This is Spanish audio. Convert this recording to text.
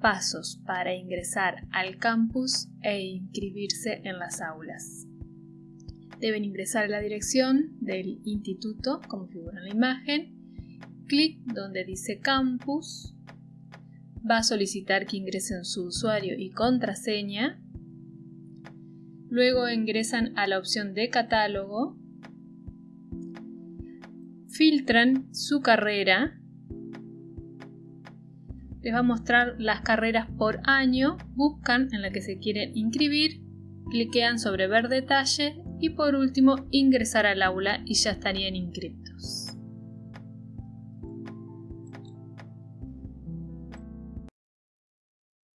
pasos para ingresar al campus e inscribirse en las aulas. Deben ingresar a la dirección del instituto, como figura en la imagen, clic donde dice campus, va a solicitar que ingresen su usuario y contraseña, luego ingresan a la opción de catálogo, filtran su carrera, les va a mostrar las carreras por año, buscan en la que se quieren inscribir, cliquean sobre ver detalle y por último ingresar al aula y ya estarían inscritos.